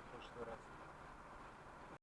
прошлый раз.